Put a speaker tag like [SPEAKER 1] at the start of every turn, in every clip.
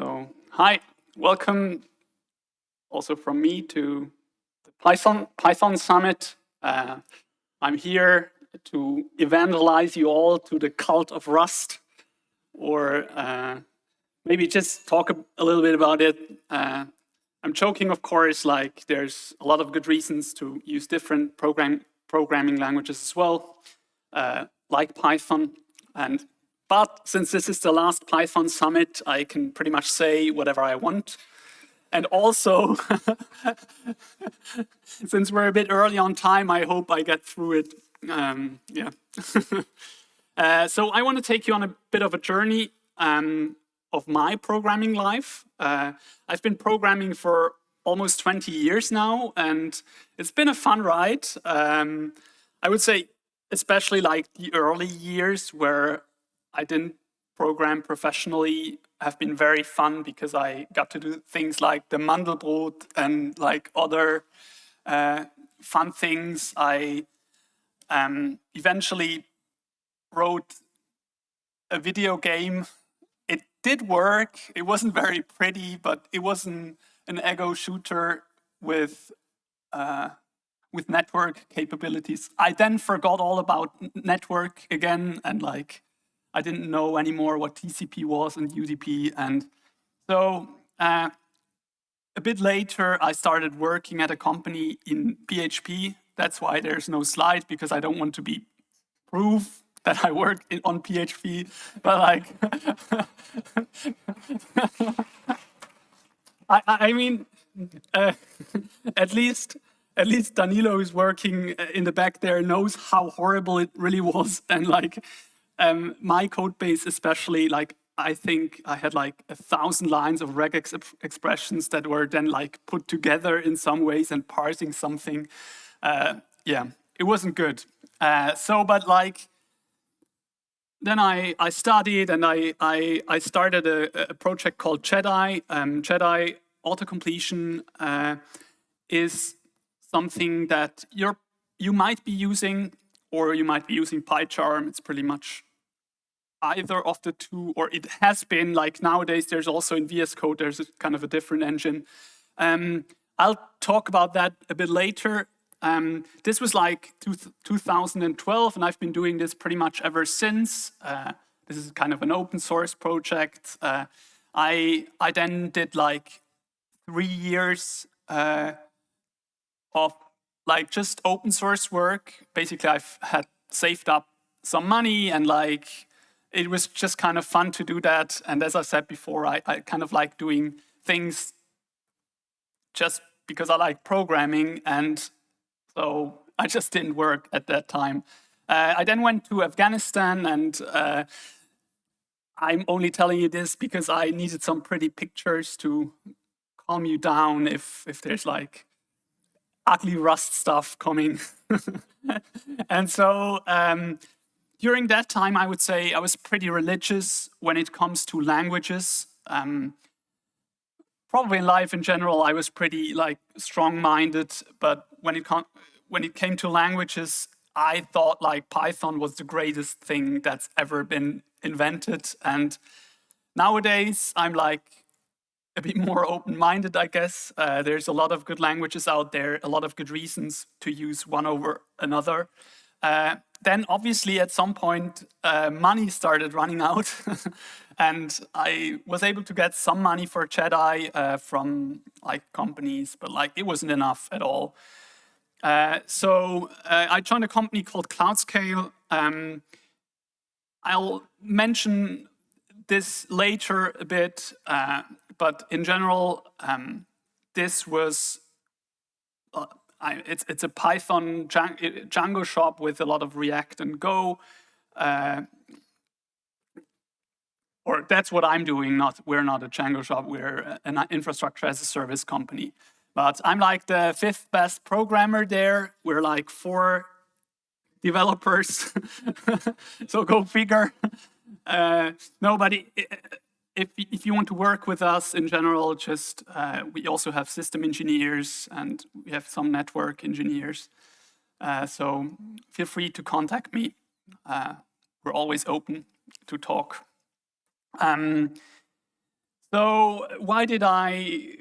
[SPEAKER 1] So, hi, welcome also from me to the Python, Python Summit. Uh, I'm here to evangelize you all to the cult of Rust, or uh, maybe just talk a, a, little bit about it. Uh, I'm joking, of course, like there's a lot of good reasons to use different program, programming languages as well, uh, like Python. And But since this is the last Python summit, I can pretty much say whatever I want. And also, since we're a bit early on time, I hope I get through it. Um, yeah. uh, so I want to take you on a bit of a journey um, of my programming life. Uh, I've been programming for almost 20 years now, and it's been a fun ride. Um, I would say, especially like the early years where I didn't program professionally have been very fun because I got to do things like the Mandelbrot and like other uh, fun things. I um, eventually wrote a video game. It did work. It wasn't very pretty, but it wasn't an ego shooter with uh, with network capabilities. I then forgot all about network again and like I didn't know anymore what TCP was and UDP. And so uh, a bit later, I started working at a company in PHP. That's why there's no slide, because I don't want to be proof that I work in, on PHP. But like, I, I mean, uh, at least at least Danilo is working in the back there knows how horrible it really was and like um, my code base especially, like I think I had like a thousand lines of regex expressions that were then like put together in some ways and parsing something. Uh, yeah, it wasn't good. Uh, so, but like, then I, I studied and I, I, I started a, a project called JEDI. Um, JEDI auto-completion uh, is something that you're, you might be using or you might be using PyCharm. It's pretty much either of the two, or it has been, like nowadays there's also in VS Code, there's kind of a different engine. Um, I'll talk about that a bit later. Um, this was like two 2012, and I've been doing this pretty much ever since. Uh, this is kind of an open source project. Uh, I, I then did like three years uh, of like just open source work. Basically, I've had saved up some money and like it was just kind of fun to do that. And as I said before, I, I kind of like doing things just because I like programming. And so I just didn't work at that time. Uh, I then went to Afghanistan and uh, I'm only telling you this because I needed some pretty pictures to calm you down if, if there's like ugly rust stuff coming. and so um, during that time, I would say I was pretty religious when it comes to languages. Um, probably in life in general, I was pretty like strong-minded, but when it when it came to languages, I thought like Python was the greatest thing that's ever been invented. And nowadays, I'm like a bit more open-minded, I guess. Uh, there's a lot of good languages out there, a lot of good reasons to use one over another. Uh, then obviously at some point uh, money started running out and I was able to get some money for JEDI uh, from like companies, but like it wasn't enough at all. Uh, so uh, I joined a company called CloudScale. Um, I'll mention this later a bit, uh, but in general, um, this was uh, I, it's, it's a Python Django shop with a lot of React and Go. Uh, or that's what I'm doing, not we're not a Django shop, we're an infrastructure as a service company. But I'm like the fifth best programmer there. We're like four developers, so go figure. Uh, nobody, if, if you want to work with us in general, just uh, we also have system engineers and we have some network engineers. Uh, so feel free to contact me. Uh, we're always open to talk. Um, So why did I,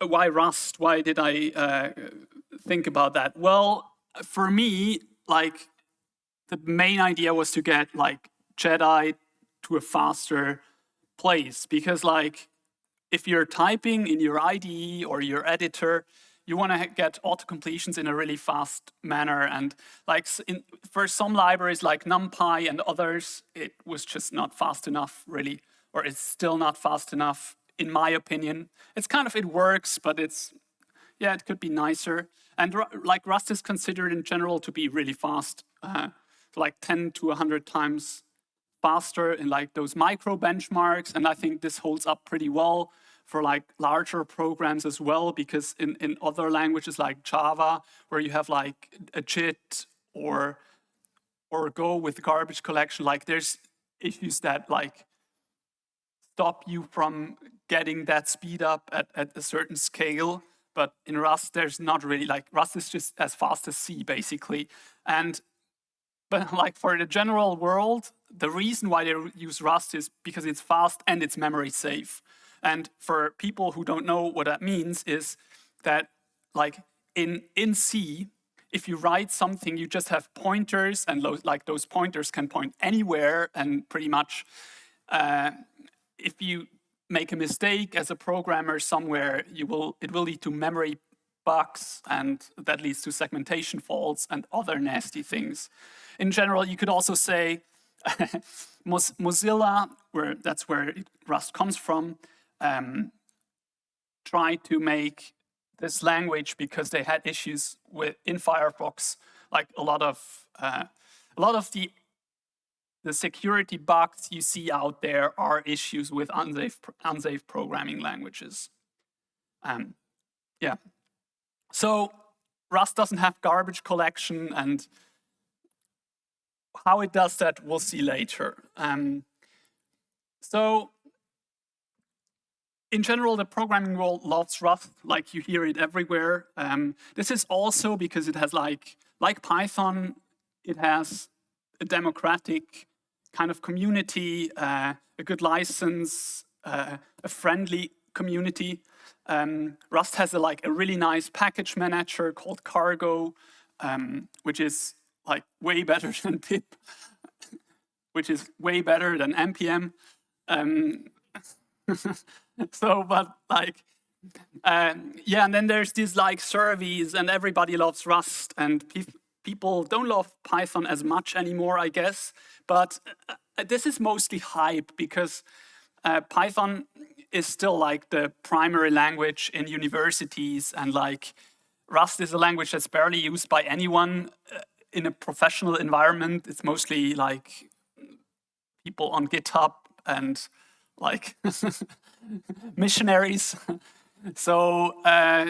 [SPEAKER 1] why Rust? Why did I uh, think about that? Well, for me, like the main idea was to get like Jedi to a faster place because like if you're typing in your IDE or your editor, you want to get auto completions in a really fast manner. And like in, for some libraries like NumPy and others, it was just not fast enough really, or it's still not fast enough in my opinion. It's kind of, it works, but it's, yeah, it could be nicer. And like Rust is considered in general to be really fast, uh, like 10 to 100 times faster in like those micro benchmarks. And I think this holds up pretty well for like larger programs as well, because in, in other languages like Java, where you have like a JIT or, or Go with garbage collection, like there's issues that like stop you from getting that speed up at, at a certain scale. But in Rust, there's not really like Rust is just as fast as C basically. And but like for the general world, the reason why they use Rust is because it's fast and it's memory safe. And for people who don't know what that means is that like in, in C, if you write something, you just have pointers and like those pointers can point anywhere and pretty much uh, if you make a mistake as a programmer somewhere, you will it will lead to memory bugs and that leads to segmentation faults and other nasty things. In general, you could also say Mozilla, where that's where Rust comes from, um, tried to make this language because they had issues with in Firefox, like a lot of uh, a lot of the the security bugs you see out there are issues with unsafe unsafe programming languages. Um, yeah. So Rust doesn't have garbage collection and how it does that we'll see later. Um, so in general, the programming world loves Rust, like you hear it everywhere. Um, this is also because it has like, like Python, it has a democratic kind of community, uh, a good license, uh, a friendly community. Um, Rust has a, like a really nice package manager called Cargo, um, which is like way better than pip, which is way better than npm. Um, so, but like, um, yeah, and then there's these like surveys and everybody loves Rust and pe people don't love Python as much anymore, I guess. But uh, this is mostly hype because uh, Python is still like the primary language in universities and like Rust is a language that's barely used by anyone uh, in a professional environment. It's mostly like people on GitHub and like missionaries. so, uh,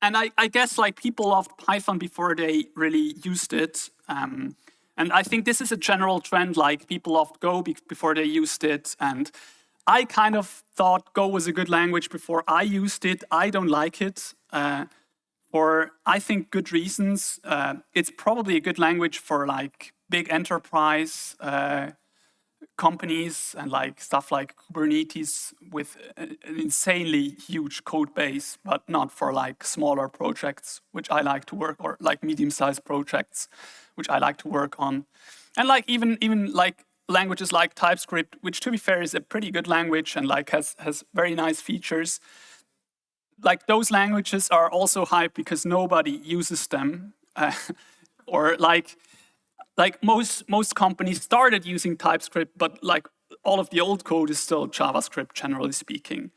[SPEAKER 1] and I, I, guess like people loved Python before they really used it. Um, and I think this is a general trend, like people loved Go be before they used it. And I kind of thought Go was a good language before I used it. I don't like it uh, for, I think, good reasons. Uh, it's probably a good language for like big enterprise uh, companies and like stuff like Kubernetes with an insanely huge code base, but not for like smaller projects, which I like to work, or like medium-sized projects, which I like to work on. And like even even like languages like TypeScript, which to be fair is a pretty good language and like has has very nice features. Like those languages are also hyped because nobody uses them, uh, or like like most, most companies started using TypeScript, but like all of the old code is still JavaScript, generally speaking.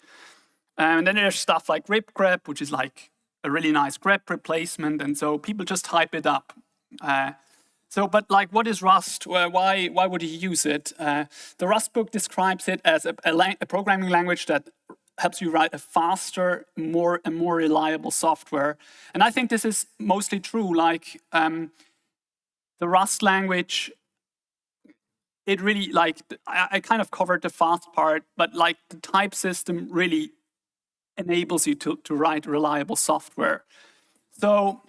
[SPEAKER 1] And then there's stuff like grep, which is like a really nice grep replacement. And so people just hype it up. Uh, so, but like, what is Rust? Why, why would you use it? Uh, the Rust book describes it as a, a, a, programming language that helps you write a faster, more and more reliable software. And I think this is mostly true. Like, um, the Rust language, it really like, I, I kind of covered the fast part, but like the type system really enables you to, to write reliable software. So,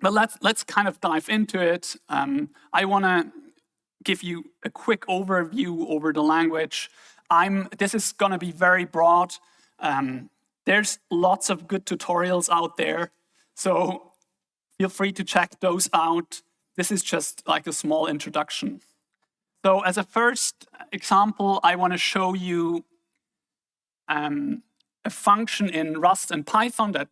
[SPEAKER 1] but let's, let's kind of dive into it. Um, I want to give you a quick overview over the language. I'm, this is gonna be very broad. Um, there's lots of good tutorials out there. So feel free to check those out. This is just like a small introduction. So as a first example, I want to show you um, a function in Rust and Python that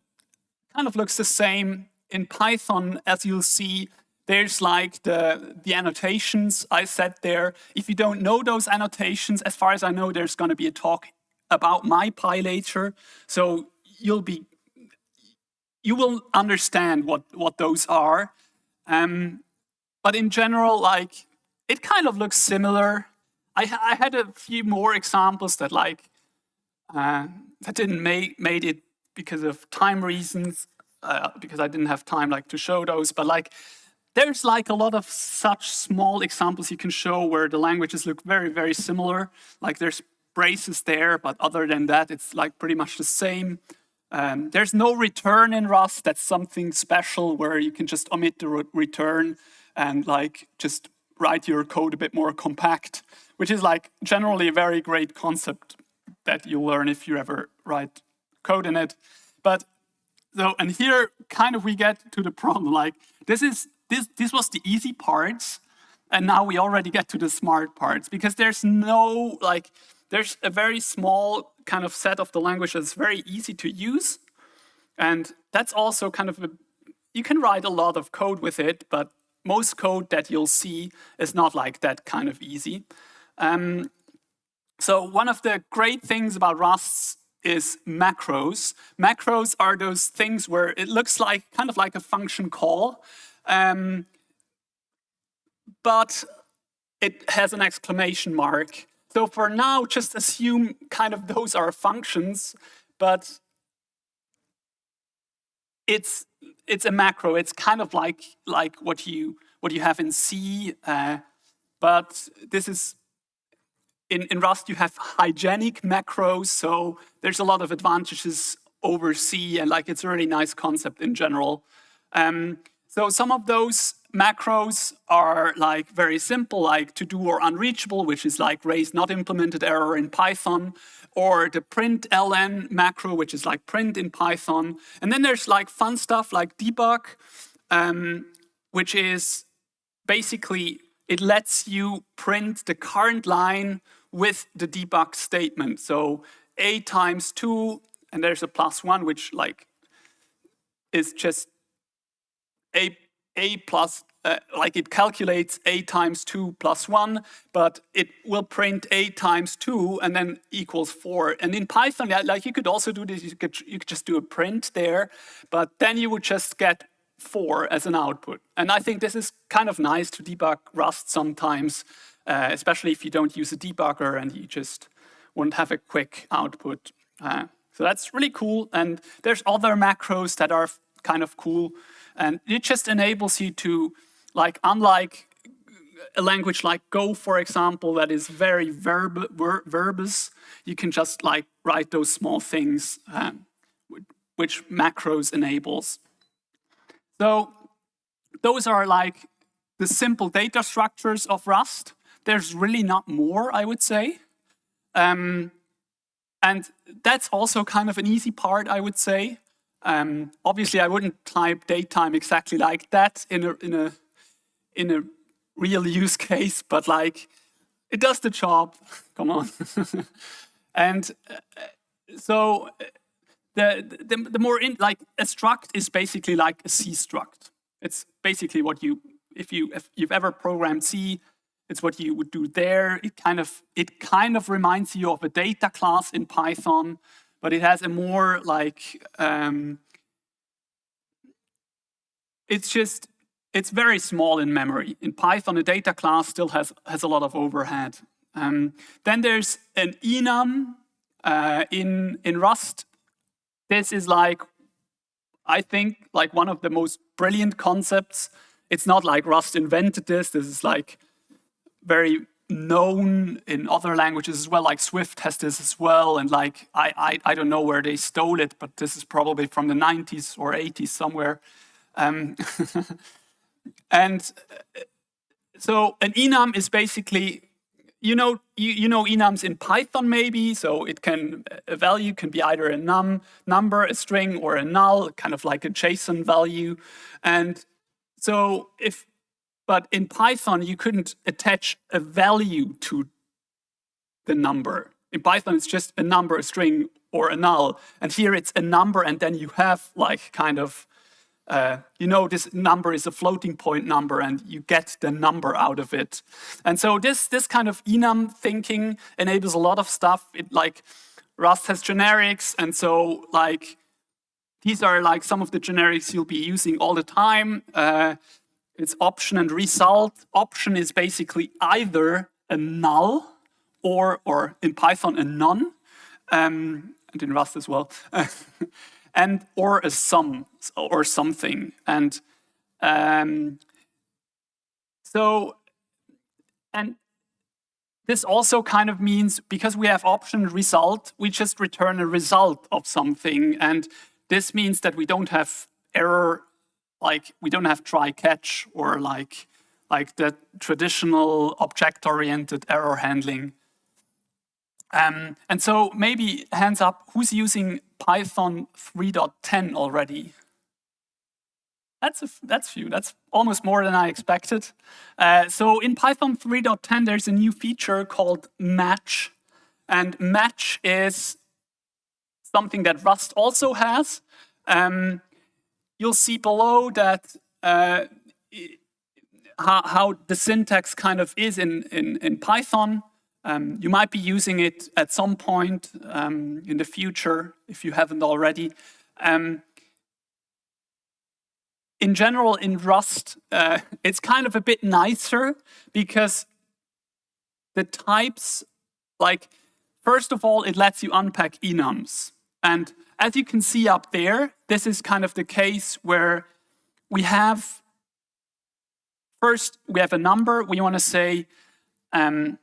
[SPEAKER 1] kind of looks the same. In Python, as you'll see, there's like the, the annotations I set there. If you don't know those annotations, as far as I know, there's going to be a talk about MyPy later. So you'll be, you will understand what, what those are. Um, but in general, like, it kind of looks similar. I, I had a few more examples that like, uh, that didn't make made it because of time reasons, uh, because I didn't have time like to show those, but like, there's like a lot of such small examples you can show where the languages look very, very similar. Like there's braces there, but other than that, it's like pretty much the same. Um, there's no return in Rust. That's something special where you can just omit the re return and like just write your code a bit more compact, which is like generally a very great concept that you learn if you ever write code in it. But so, and here kind of we get to the problem, like this is, this, this was the easy parts, and now we already get to the smart parts because there's no, like, there's a very small kind of set of the language that's very easy to use. And that's also kind of a, you can write a lot of code with it, but most code that you'll see is not like that kind of easy. Um, so one of the great things about Rust is macros. Macros are those things where it looks like kind of like a function call, um, but it has an exclamation mark. So for now, just assume kind of those are functions, but it's it's a macro. It's kind of like like what you what you have in C, uh, but this is in, in Rust you have hygienic macros, so there's a lot of advantages over C, and like it's a really nice concept in general. Um, so some of those macros are like very simple, like to do or unreachable, which is like raise not implemented error in Python, or the println macro, which is like print in Python. And then there's like fun stuff like debug, um, which is basically, it lets you print the current line with the debug statement. So a times two, and there's a plus one, which like is just a a plus, uh, like it calculates a times 2 plus 1, but it will print a times 2 and then equals 4. And in Python, like you could also do this, you could, you could just do a print there, but then you would just get 4 as an output. And I think this is kind of nice to debug Rust sometimes, uh, especially if you don't use a debugger and you just to have a quick output. Uh, so that's really cool. And there's other macros that are kind of cool. And it just enables you to, like, unlike a language like Go, for example, that is very verb ver verbose, you can just like write those small things um, which macros enables. So those are like the simple data structures of Rust. There's really not more, I would say. Um, and that's also kind of an easy part, I would say. Um, obviously, I wouldn't type datetime exactly like that in a, in a, in a real use case, but like, it does the job, come on. and uh, so uh, the, the, the more, in, like a struct is basically like a C struct. It's basically what you, if, you, if you've ever programmed C, it's what you would do there. It kind of, it kind of reminds you of a data class in Python, but it has a more like, um, it's just, it's very small in memory. In Python, a data class still has, has a lot of overhead. Um, then there's an enum uh, in, in Rust. This is like, I think, like one of the most brilliant concepts. It's not like Rust invented this. This is like very known in other languages as well, like Swift has this as well, and like, I, I, I don't know where they stole it, but this is probably from the 90s or 80s somewhere. Um, and uh, so an enum is basically, you know you, you know enums in Python maybe, so it can a value can be either a num number, a string, or a null, kind of like a JSON value. And so if but in Python you couldn't attach a value to the number. In Python it's just a number, a string, or a null. And here it's a number, and then you have like kind of uh, you know this number is a floating point number and you get the number out of it. And so this, this kind of enum thinking enables a lot of stuff. It like Rust has generics and so like these are like some of the generics you'll be using all the time. Uh, it's option and result. Option is basically either a null or, or in Python, a none, um, and in Rust as well. and or a sum or something. And um, so, and this also kind of means because we have option result, we just return a result of something. And this means that we don't have error, like we don't have try catch or like like the traditional object-oriented error handling. Um, and so maybe hands up, who's using Python 3.10 already? That's a, that's few. That's almost more than I expected. Uh, so in Python 3.10, there's a new feature called match. And match is something that Rust also has. Um, you'll see below that uh, how, how, the syntax kind of is in, in, in Python. Um, you might be using it at some point um, in the future if you haven't already. Um, in general, in Rust, uh, it's kind of a bit nicer because the types, like, first of all, it lets you unpack enums. And as you can see up there, this is kind of the case where we have, first, we have a number. We want to say, um,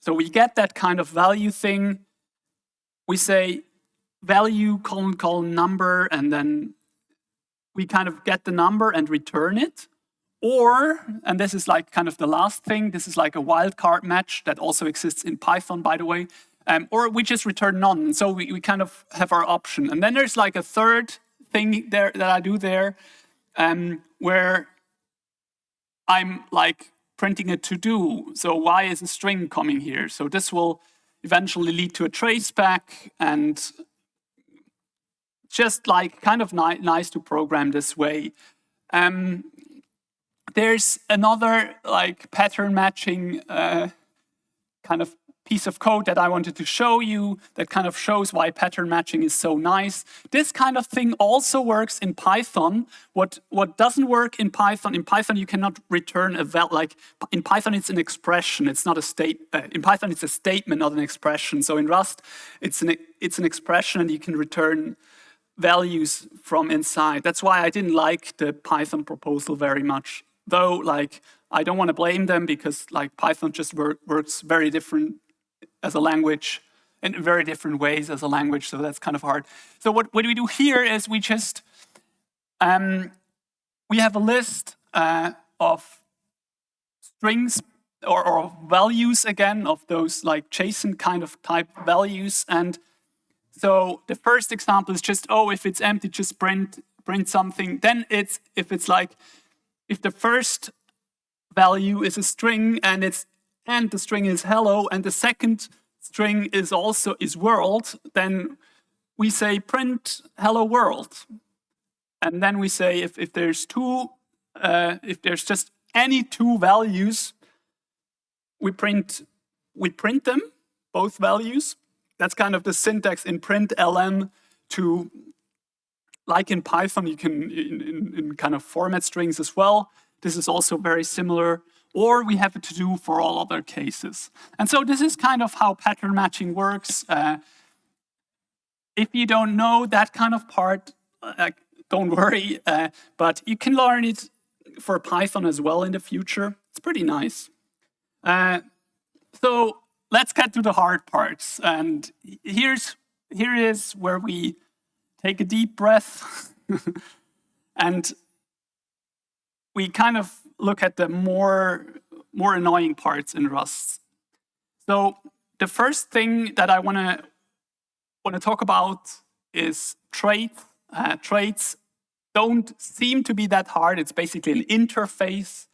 [SPEAKER 1] so we get that kind of value thing. We say value colon colon number, and then we kind of get the number and return it. Or, and this is like kind of the last thing, this is like a wildcard match that also exists in Python, by the way. Um, or we just return none. So we, we kind of have our option. And then there's like a third thing there that I do there um, where I'm like printing a to-do. So why is a string coming here? So this will eventually lead to a traceback and just like kind of ni nice to program this way. Um, there's another like pattern matching uh, kind of piece of code that I wanted to show you that kind of shows why pattern matching is so nice. This kind of thing also works in Python. What, what doesn't work in Python, in Python you cannot return a val, like in Python it's an expression, it's not a state, uh, in Python it's a statement, not an expression. So in Rust it's an, it's an expression and you can return values from inside. That's why I didn't like the Python proposal very much. Though like I don't want to blame them because like Python just work, works very different as a language in very different ways as a language, so that's kind of hard. So what, what we do here is we just, um, we have a list uh, of strings or, or, values again of those like JSON kind of type values. And so the first example is just, oh, if it's empty, just print, print something. Then it's, if it's like, if the first value is a string and it's and the string is hello, and the second string is also is world, then we say print hello world. And then we say if, if there's two, uh, if there's just any two values, we print, we print them, both values. That's kind of the syntax in println to, like in Python, you can, in, in, in kind of format strings as well. This is also very similar or we have to do for all other cases. And so this is kind of how pattern matching works. Uh, if you don't know that kind of part, uh, don't worry, uh, but you can learn it for Python as well in the future. It's pretty nice. Uh, so let's get to the hard parts. And here's here is where we take a deep breath and we kind of look at the more, more annoying parts in Rust. So the first thing that I want to want to talk about is traits. Uh, traits don't seem to be that hard. It's basically an interface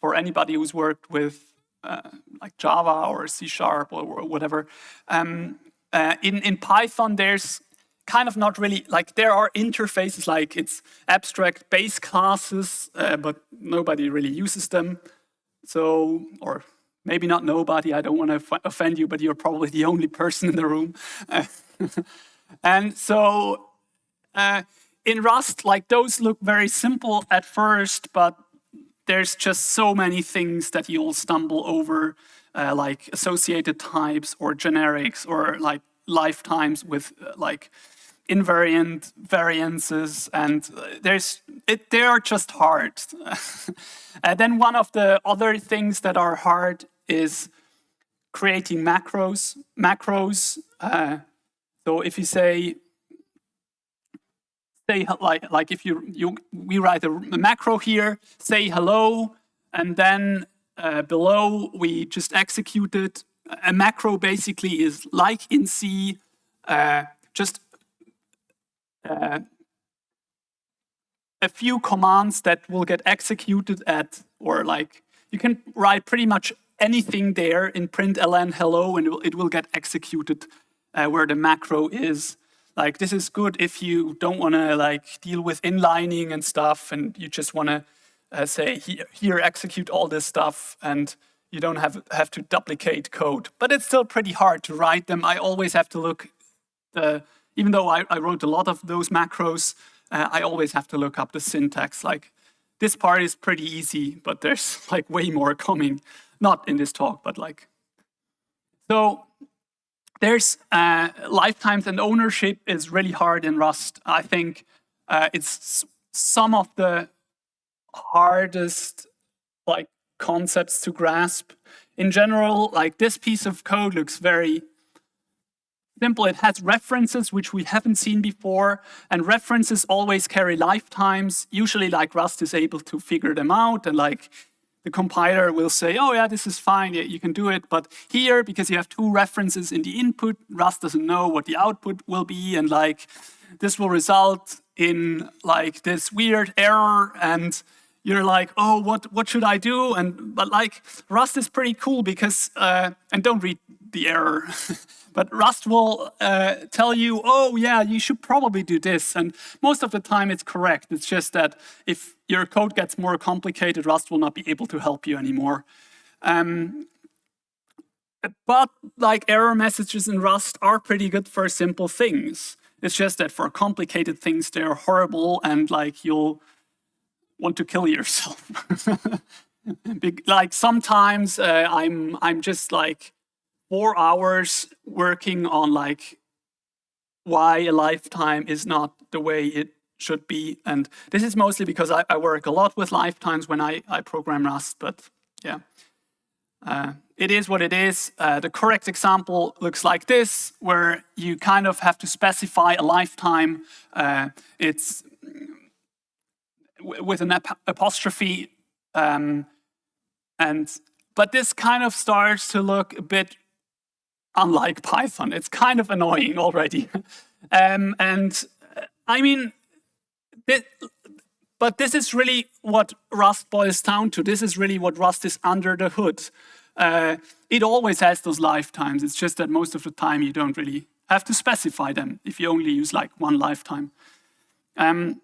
[SPEAKER 1] for anybody who's worked with uh, like Java or C Sharp or, whatever. Um, uh, in, in Python, there's kind of not really, like there are interfaces like it's abstract base classes, uh, but nobody really uses them. So, or maybe not nobody, I don't want to offend you, but you're probably the only person in the room. and so uh, in Rust, like those look very simple at first, but there's just so many things that you'll stumble over, uh, like associated types or generics or like lifetimes with uh, like invariant variances and uh, there's it, they are just hard. and then one of the other things that are hard is creating macros. Macros, uh, so if you say say like like if you you we write a, a macro here, say hello, and then uh, below we just execute it. A macro basically is like in C, uh, just uh, a few commands that will get executed at, or like you can write pretty much anything there in println hello, and it will, it will get executed uh, where the macro is. Like this is good if you don't want to like deal with inlining and stuff, and you just want to uh, say here, here execute all this stuff, and you don't have have to duplicate code. But it's still pretty hard to write them. I always have to look the even though I, I wrote a lot of those macros, uh, I always have to look up the syntax. Like this part is pretty easy, but there's like way more coming. Not in this talk, but like so there's uh, lifetimes and ownership is really hard in Rust. I think uh, it's some of the hardest like concepts to grasp. In general, like this piece of code looks very simple. It has references, which we haven't seen before, and references always carry lifetimes. Usually like Rust is able to figure them out and like the compiler will say, oh yeah, this is fine, yeah, you can do it. But here, because you have two references in the input, Rust doesn't know what the output will be. And like, this will result in like this weird error. And you're like, oh, what, what should I do? And But like, Rust is pretty cool because, uh, and don't read the error. but Rust will uh, tell you, oh yeah, you should probably do this. And most of the time it's correct. It's just that if your code gets more complicated, Rust will not be able to help you anymore. Um, but like error messages in Rust are pretty good for simple things. It's just that for complicated things, they're horrible and like you'll want to kill yourself. like sometimes uh, I'm I'm just like four hours working on like why a lifetime is not the way it should be. And this is mostly because I, I work a lot with lifetimes when I, I program Rust, but yeah. Uh, it is what it is. Uh, the correct example looks like this, where you kind of have to specify a lifetime. Uh, it's with an ap apostrophe. Um, and But this kind of starts to look a bit unlike Python. It's kind of annoying already. um, and I mean, but this is really what Rust boils down to. This is really what Rust is under the hood. Uh, it always has those lifetimes. It's just that most of the time you don't really have to specify them if you only use like one lifetime. Um,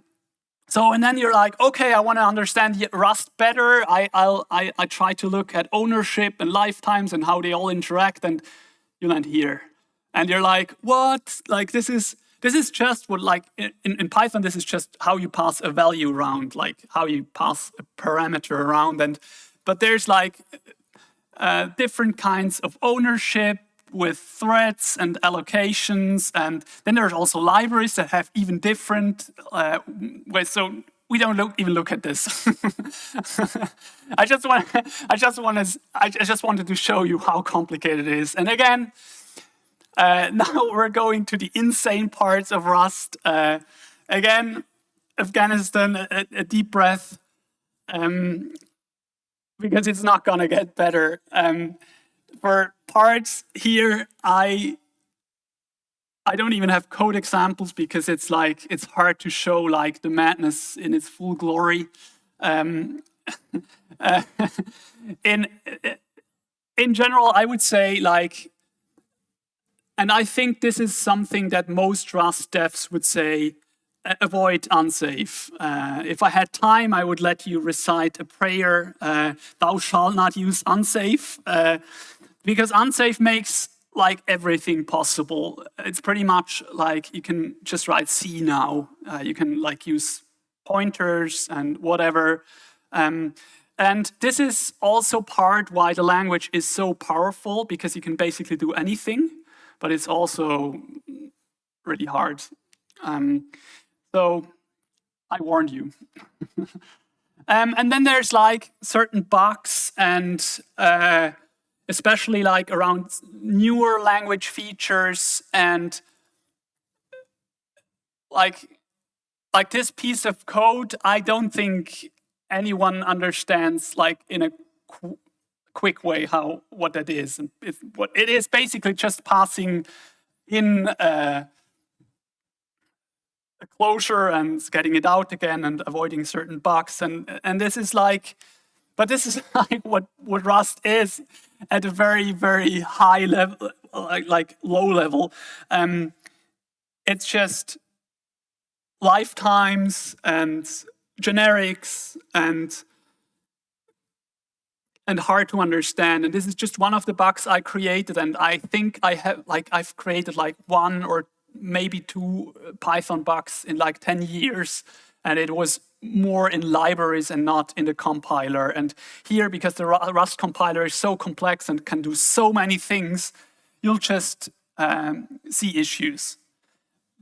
[SPEAKER 1] so, and then you're like, okay, I want to understand Rust better. I, I'll, I, I try to look at ownership and lifetimes and how they all interact. And you land here. And you're like, what? Like this is this is just what like in, in Python, this is just how you pass a value around, like how you pass a parameter around. And but there's like uh, different kinds of ownership with threads and allocations. And then there's also libraries that have even different uh, ways. So we don't look, even look at this. I just want, I just want to, I just wanted to show you how complicated it is. And again, uh, now we're going to the insane parts of Rust. Uh, again, Afghanistan, a, a deep breath, um, because it's not gonna get better. Um, for parts here, I I don't even have code examples because it's like it's hard to show like the madness in its full glory. Um, uh, in in general, I would say like, and I think this is something that most Rust devs would say, avoid unsafe. Uh, if I had time, I would let you recite a prayer, uh, thou shalt not use unsafe, uh, because unsafe makes like everything possible. It's pretty much like you can just write C now. Uh, you can like use pointers and whatever. Um, and this is also part why the language is so powerful because you can basically do anything, but it's also really hard. Um, so I warned you. um, and then there's like certain bugs and uh, especially like around newer language features and like like this piece of code, I don't think anyone understands like in a qu quick way how what that is. And it's, what it is basically just passing in uh, a closure and getting it out again and avoiding certain bugs. And and this is like, but this is like what what Rust is at a very very high level, like like low level. Um, it's just lifetimes and generics and and hard to understand. And this is just one of the bugs I created. And I think I have like I've created like one or maybe two Python bugs in like 10 years. And it was more in libraries and not in the compiler. And here, because the Rust compiler is so complex and can do so many things, you'll just um, see issues.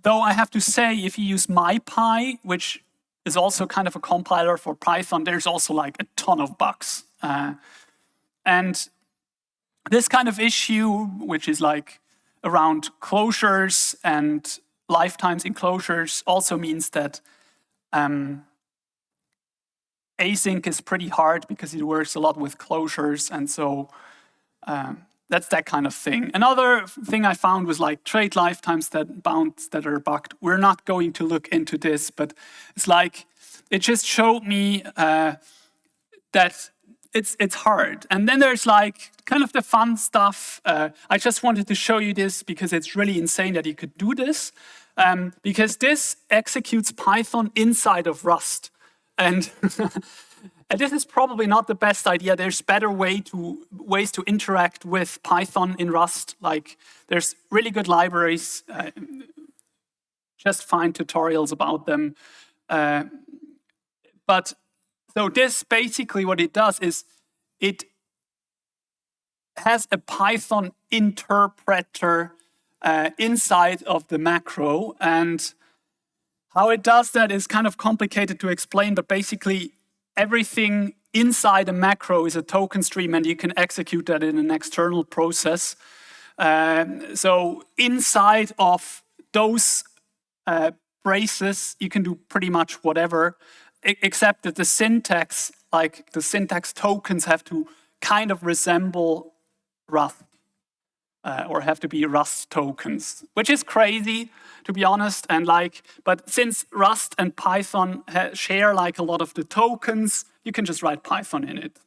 [SPEAKER 1] Though I have to say, if you use MyPy, which is also kind of a compiler for Python. There's also like a ton of bugs. Uh, and this kind of issue, which is like around closures and lifetimes in closures, also means that um, async is pretty hard because it works a lot with closures. And so um, that's that kind of thing. Another thing I found was like trait lifetimes that bounds that are bugged. We're not going to look into this, but it's like, it just showed me uh, that it's it's hard. And then there's like kind of the fun stuff. Uh, I just wanted to show you this because it's really insane that you could do this. Um, because this executes Python inside of Rust. And And this is probably not the best idea. There's better way to ways to interact with Python in Rust. Like there's really good libraries. Uh, just find tutorials about them. Uh, but so this basically what it does is it has a Python interpreter uh, inside of the macro. And how it does that is kind of complicated to explain, but basically everything inside a macro is a token stream and you can execute that in an external process. Um, so inside of those uh, braces, you can do pretty much whatever, except that the syntax, like the syntax tokens have to kind of resemble Rust uh, or have to be Rust tokens, which is crazy to be honest. And like, but since Rust and Python share like a lot of the tokens, you can just write Python in it.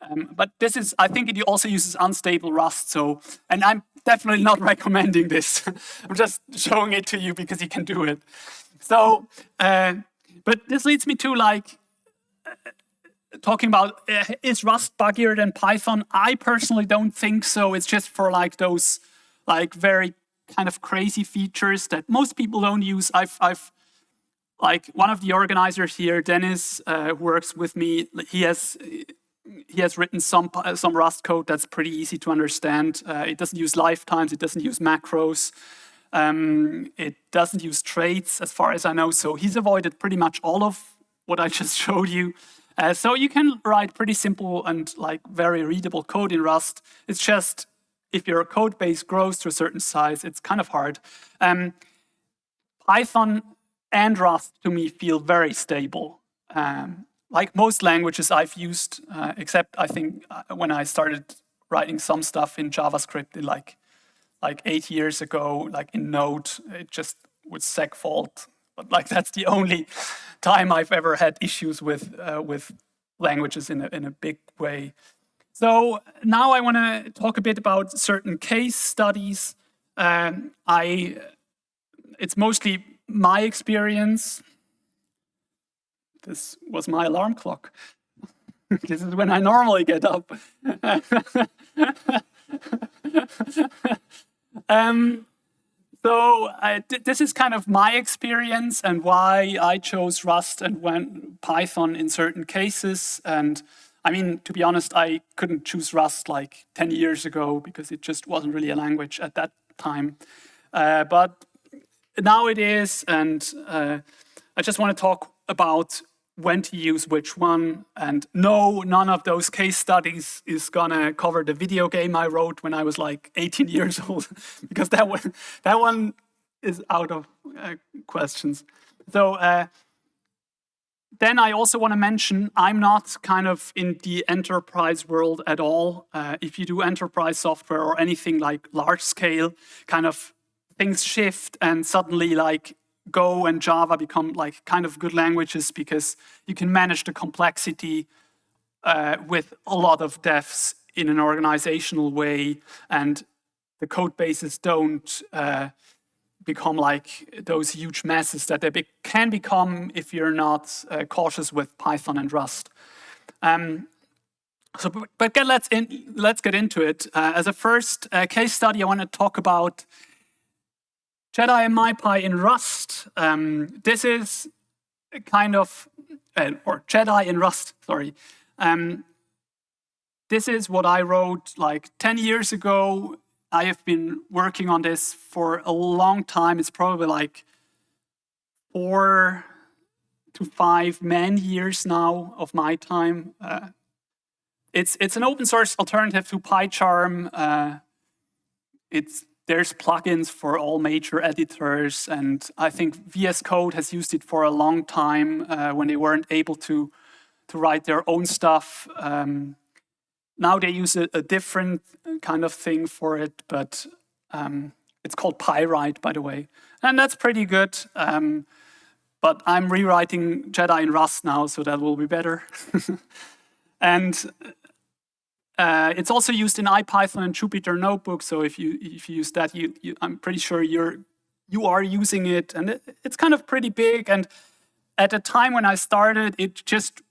[SPEAKER 1] Um, but this is, I think it also uses unstable Rust. So, and I'm definitely not recommending this. I'm just showing it to you because you can do it. So, uh, but this leads me to like, talking about uh, is Rust buggier than Python? I personally don't think so. It's just for like those like very kind of crazy features that most people don't use. I've, I've like one of the organizers here, Dennis, uh, works with me. He has he has written some some Rust code that's pretty easy to understand. Uh, it doesn't use lifetimes. It doesn't use macros. Um, it doesn't use traits, as far as I know. So he's avoided pretty much all of what I just showed you. Uh, so you can write pretty simple and like very readable code in Rust. It's just if your code base grows to a certain size, it's kind of hard. Um, Python and Rust, to me, feel very stable. Um, like most languages I've used, uh, except I think uh, when I started writing some stuff in JavaScript in like like eight years ago, like in Node, it just with segfault. But like that's the only time I've ever had issues with uh, with languages in a, in a big way. So now I want to talk a bit about certain case studies. Um, I, it's mostly my experience. This was my alarm clock. this is when I normally get up. um, so uh, this is kind of my experience and why I chose Rust and went Python in certain cases. And I mean, to be honest, I couldn't choose Rust like 10 years ago because it just wasn't really a language at that time. Uh, but now it is, and uh, I just want to talk about when to use which one. And no, none of those case studies is gonna cover the video game I wrote when I was like 18 years old, because that one, that one is out of uh, questions. So uh, then I also want to mention I'm not kind of in the enterprise world at all. Uh, if you do enterprise software or anything like large scale, kind of things shift and suddenly like Go and Java become like kind of good languages because you can manage the complexity uh, with a lot of devs in an organizational way and the code bases don't uh, become like those huge masses that they be can become if you're not uh, cautious with Python and Rust. Um, so, but get, let's, in, let's get into it. Uh, as a first uh, case study, I want to talk about Jedi and MyPy in Rust. Um, this is kind of, uh, or Jedi in Rust, sorry. Um, this is what I wrote like 10 years ago I have been working on this for a long time. It's probably like four to five man years now of my time. Uh, it's it's an open source alternative to PyCharm. Uh, it's there's plugins for all major editors, and I think VS Code has used it for a long time uh, when they weren't able to to write their own stuff. Um, now they use a, a, different kind of thing for it, but um, it's called Pyright, by the way. And that's pretty good. Um, but I'm rewriting Jedi in Rust now, so that will be better. and uh, it's also used in IPython and Jupyter Notebook. So if you if you use that, you, you, I'm pretty sure you're you are using it, and it, it's kind of pretty big. And at the time when I started, it just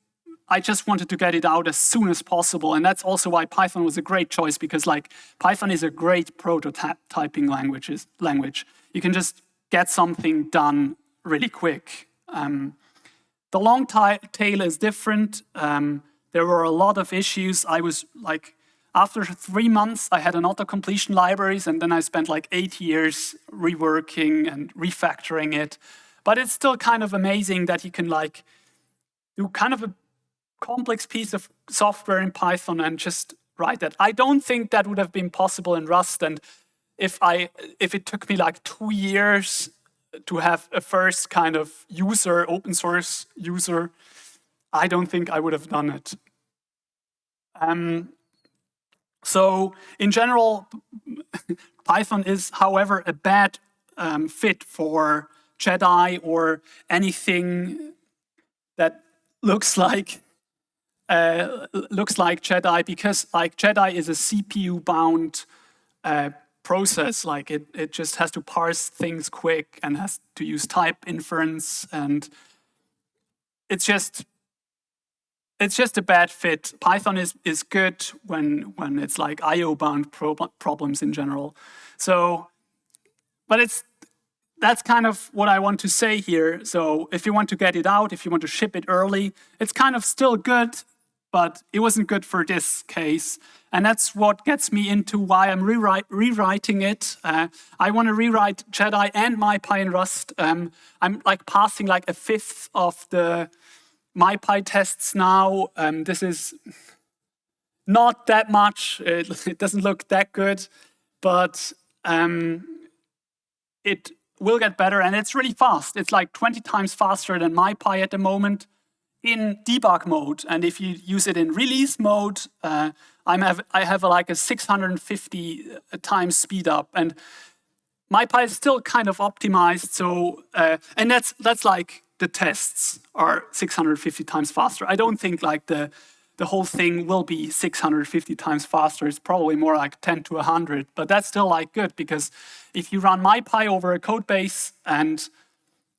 [SPEAKER 1] I just wanted to get it out as soon as possible. And that's also why Python was a great choice because like Python is a great prototyping languages, language. You can just get something done really quick. Um, the long tail is different. Um, there were a lot of issues. I was like, after three months, I had an auto-completion libraries, and then I spent like eight years reworking and refactoring it. But it's still kind of amazing that you can like do kind of a complex piece of software in Python and just write that. I don't think that would have been possible in Rust. And if I if it took me like two years to have a first kind of user, open source user, I don't think I would have done it. Um, so in general, Python is, however, a bad um, fit for Jedi or anything that looks like uh, looks like Jedi because like Jedi is a CPU bound uh, process. Like it, it just has to parse things quick and has to use type inference and it's just it's just a bad fit. Python is is good when when it's like IO bound pro problems in general. So, but it's that's kind of what I want to say here. So if you want to get it out, if you want to ship it early, it's kind of still good but it wasn't good for this case. And that's what gets me into why I'm rewrite, rewriting it. Uh, I want to rewrite Jedi and MyPy in Rust. Um, I'm like passing like a fifth of the MyPy tests now. Um, this is not that much. It, it, doesn't look that good, but um, it will get better and it's really fast. It's like 20 times faster than MyPy at the moment in debug mode, and if you use it in release mode, uh, I'm have, I have like a 650 uh, times speed up, and MyPy is still kind of optimized. So, uh, and that's that's like the tests are 650 times faster. I don't think like the the whole thing will be 650 times faster. It's probably more like 10 to 100, but that's still like good because if you run MyPy over a code base and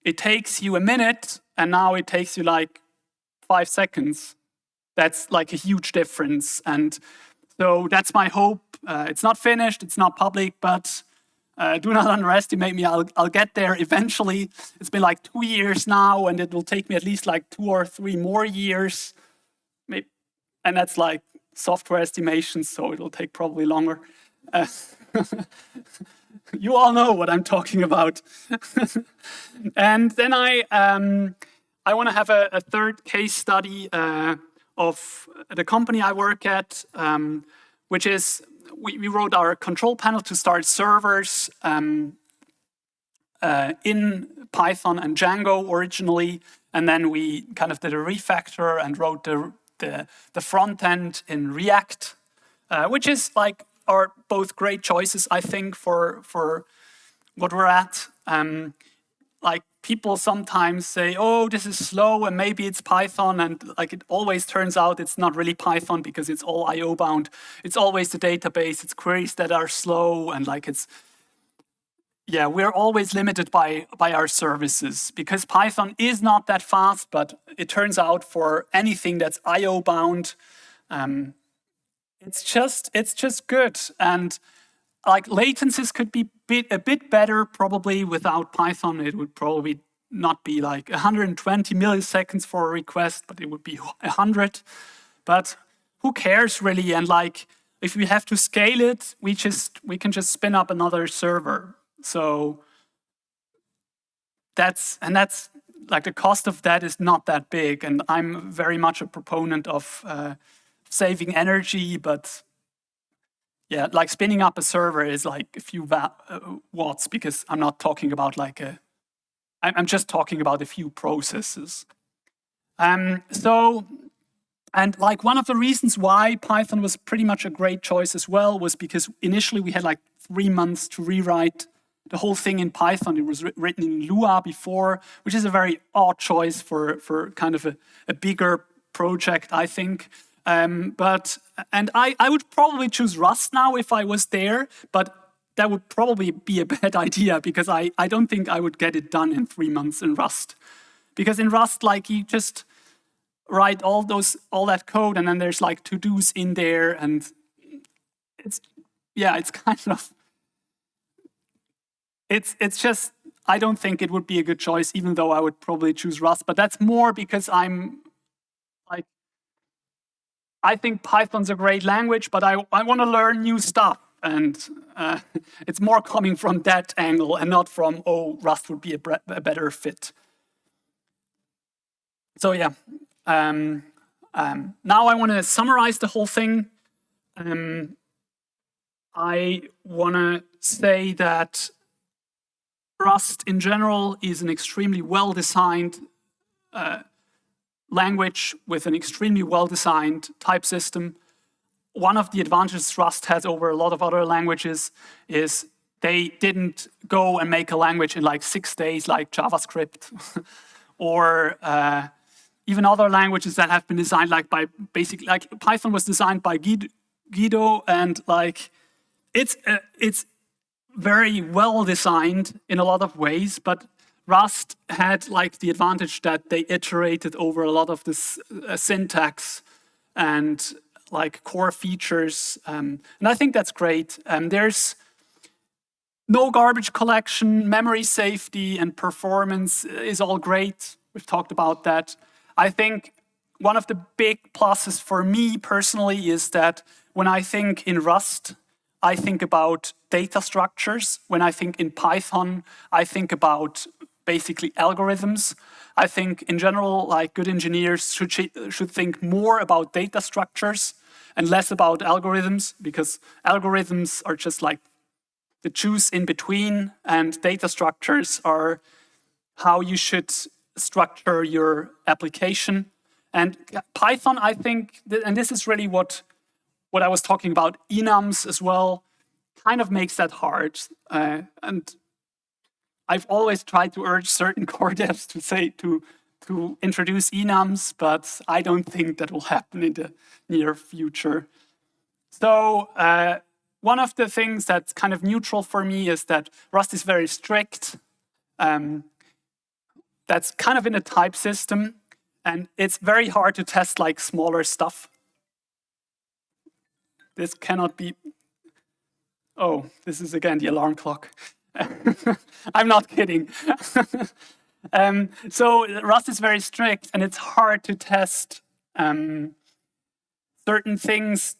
[SPEAKER 1] it takes you a minute and now it takes you like five seconds, that's like a huge difference. And so that's my hope. Uh, it's not finished, it's not public, but uh, do not underestimate me. I'll, I'll get there eventually. It's been like two years now, and it will take me at least like two or three more years. Maybe, and that's like software estimations, so it'll take probably longer. Uh, you all know what I'm talking about. and then I, um, I want to have a, a, third case study uh, of the company I work at, um, which is we, we, wrote our control panel to start servers um, uh, in Python and Django originally, and then we kind of did a refactor and wrote the, the, the front end in React, uh, which is like are both great choices, I think, for, for what we're at. Um, like people sometimes say, oh, this is slow and maybe it's Python. And like it always turns out it's not really Python because it's all IO bound. It's always the database. It's queries that are slow and like it's, yeah, we're always limited by, by our services because Python is not that fast, but it turns out for anything that's IO bound, um, it's just, it's just good. And like latencies could be bit, a bit better probably without Python. It would probably not be like 120 milliseconds for a request, but it would be 100. But who cares really? And like, if we have to scale it, we just we can just spin up another server. So that's and that's like the cost of that is not that big. And I'm very much a proponent of uh, saving energy, but yeah, like spinning up a server is like a few uh, watts because I'm not talking about like a, I'm just talking about a few processes. Um, so, and like one of the reasons why Python was pretty much a great choice as well was because initially we had like three months to rewrite the whole thing in Python. It was written in Lua before, which is a very odd choice for, for kind of a, a bigger project, I think. Um, but and I, I would probably choose Rust now if I was there, but that would probably be a bad idea because I, I don't think I would get it done in three months in Rust. Because in Rust, like you just write all those all that code and then there's like to-dos in there and it's yeah, it's kind of it's it's just I don't think it would be a good choice, even though I would probably choose Rust. But that's more because I'm I think Python's a great language, but I, I want to learn new stuff. And uh, it's more coming from that angle and not from, oh, Rust would be a, a better fit. So yeah, um, um, now I want to summarize the whole thing. Um, I want to say that Rust in general is an extremely well-designed uh, language with an extremely well-designed type system. One of the advantages Rust has over a lot of other languages is they didn't go and make a language in like six days like JavaScript or uh, even other languages that have been designed like by basically like Python was designed by Guido and like it's uh, it's very well designed in a lot of ways, but Rust had like the advantage that they iterated over a lot of this uh, syntax and like core features. Um, and I think that's great. Um, there's no garbage collection, memory safety and performance is all great. We've talked about that. I think one of the big pluses for me personally is that when I think in Rust, I think about data structures. When I think in Python, I think about basically algorithms. I think in general, like good engineers should, should think more about data structures and less about algorithms because algorithms are just like the juice in between and data structures are how you should structure your application. And Python, I think, and this is really what, what I was talking about, enums as well, kind of makes that hard. Uh, and I've always tried to urge certain core devs to say, to, to introduce enums, but I don't think that will happen in the near future. So uh, one of the things that's kind of neutral for me is that Rust is very strict. Um, that's kind of in a type system, and it's very hard to test like smaller stuff. This cannot be, oh, this is again the alarm clock. I'm not kidding. um, so Rust is very strict and it's hard to test um, certain things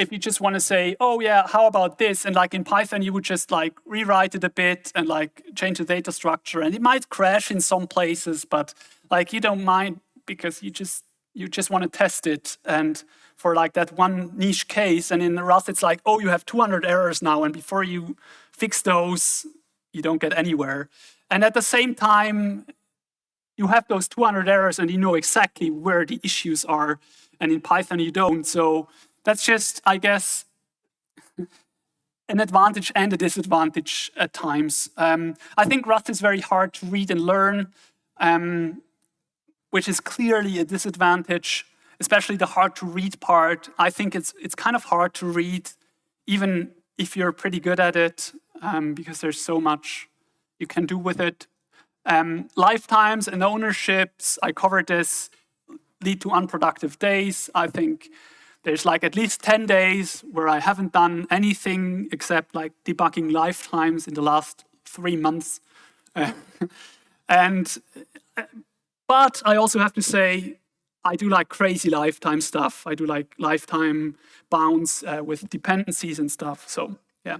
[SPEAKER 1] if you just want to say, oh yeah, how about this? And like in Python, you would just like rewrite it a bit and like change the data structure. And it might crash in some places, but like you don't mind because you just you just want to test it. And for like that one niche case, and in Rust, it's like, oh, you have 200 errors now. And before you fix those, you don't get anywhere. And at the same time, you have those 200 errors and you know exactly where the issues are. And in Python, you don't. So that's just, I guess, an advantage and a disadvantage at times. Um, I think Rust is very hard to read and learn, um, which is clearly a disadvantage, especially the hard to read part. I think it's, it's kind of hard to read, even if you're pretty good at it, um, because there's so much you can do with it. Um, lifetimes and ownerships, I covered this, lead to unproductive days. I think there's like at least 10 days where I haven't done anything except like debugging lifetimes in the last three months. Uh, and, but I also have to say, I do like crazy lifetime stuff. I do like lifetime bounds uh, with dependencies and stuff. So yeah,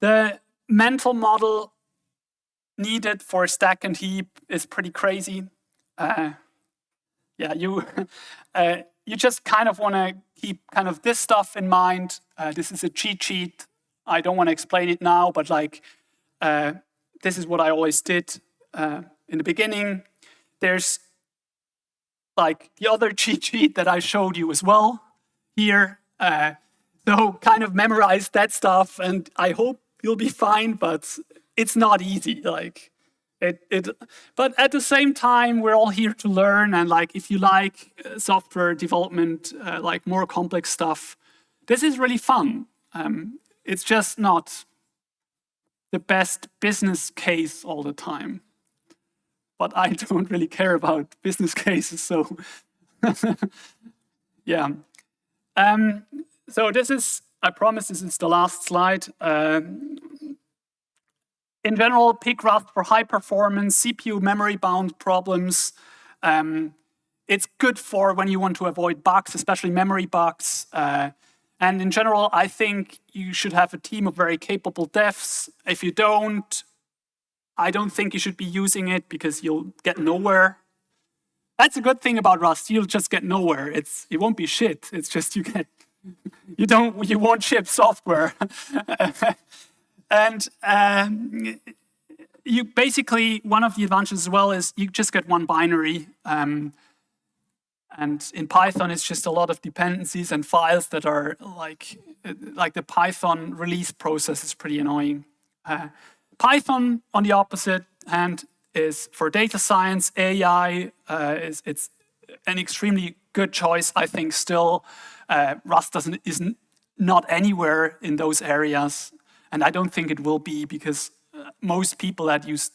[SPEAKER 1] the mental model needed for stack and heap is pretty crazy. Uh, yeah, you uh, you just kind of want to keep kind of this stuff in mind. Uh, this is a cheat sheet. I don't want to explain it now, but like uh, this is what I always did uh, in the beginning. There's like the other cheat sheet that I showed you as well here. Uh, so kind of memorize that stuff and I hope you'll be fine, but it's not easy. Like it, it, but at the same time, we're all here to learn. And like, if you like uh, software development, uh, like more complex stuff, this is really fun. Um, it's just not the best business case all the time. But I don't really care about business cases, so yeah. Um, so this is, I promise this is the last slide. Um, in general, Rust for high performance, CPU memory bound problems. Um, it's good for when you want to avoid bugs, especially memory bugs. Uh, and in general, I think you should have a team of very capable devs. If you don't, I don't think you should be using it because you'll get nowhere. That's a good thing about Rust. You'll just get nowhere. It's it won't be shit. It's just you get you don't you won't ship software. And um, you basically, one of the advantages as well is you just get one binary. Um, and in Python, it's just a lot of dependencies and files that are like, like the Python release process is pretty annoying. Uh, Python, on the opposite hand, is for data science, AI, uh, is, it's an extremely good choice, I think, still. Uh, Rust doesn't, is not not anywhere in those areas. And I don't think it will be because uh, most people that use